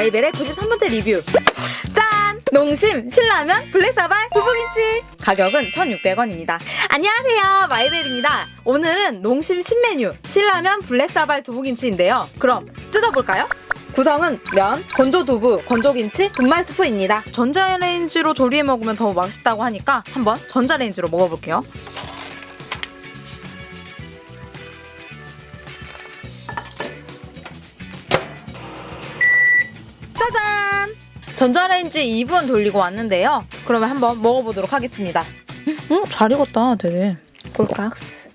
마이벨의 93번째 리뷰. 짠! 농심 신라면 블랙사발 두부김치. 가격은 1,600원입니다. 안녕하세요. 마이벨입니다. 오늘은 농심 신메뉴 신라면 블랙사발 두부김치인데요. 그럼 뜯어볼까요? 구성은 면, 건조 두부, 건조 김치, 분말 스프입니다. 전자레인지로 조리해 먹으면 더 맛있다고 하니까 한번 전자레인지로 먹어볼게요 전자레인지 2분 돌리고 왔는데요. 그러면 한번 먹어보도록 하겠습니다. 음, 잘 익었다, 되게. 꼴깍스.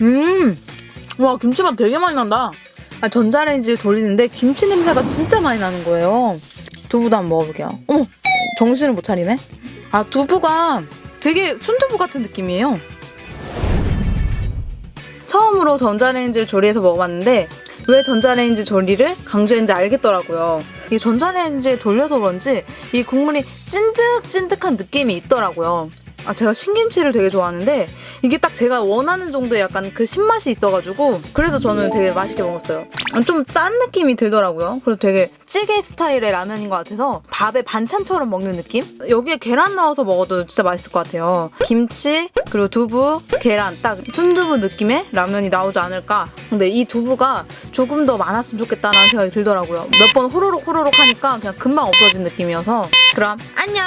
음! 와, 김치맛 되게 많이 난다. 아, 전자레인지 돌리는데 김치 냄새가 진짜 많이 나는 거예요. 두부도 한번 먹어볼게요. 어머! 정신을 못 차리네. 아, 두부가 되게 순두부 같은 느낌이에요. 처음으로 전자레인지를 조리해서 먹어봤는데 왜 전자레인지 조리를 강조했는지 알겠더라고요. 이 전자레인지에 돌려서 그런지 이 국물이 찐득찐득한 느낌이 있더라고요. 아 제가 신김치를 되게 좋아하는데 이게 딱 제가 원하는 정도의 약간 그 신맛이 있어가지고 그래서 저는 되게 맛있게 먹었어요. 좀 짠 느낌이 들더라고요. 그래서 되게 찌개 스타일의 라면인 것 같아서 밥에 반찬처럼 먹는 느낌? 여기에 계란 넣어서 먹어도 진짜 맛있을 것 같아요. 김치 그리고 두부, 계란 딱 순두부 느낌의 라면이 나오지 않을까. 근데 이 두부가 조금 더 많았으면 좋겠다라는 생각이 들더라고요. 몇 번 호로록 호로록 하니까 그냥 금방 없어진 느낌이어서 그럼 안녕!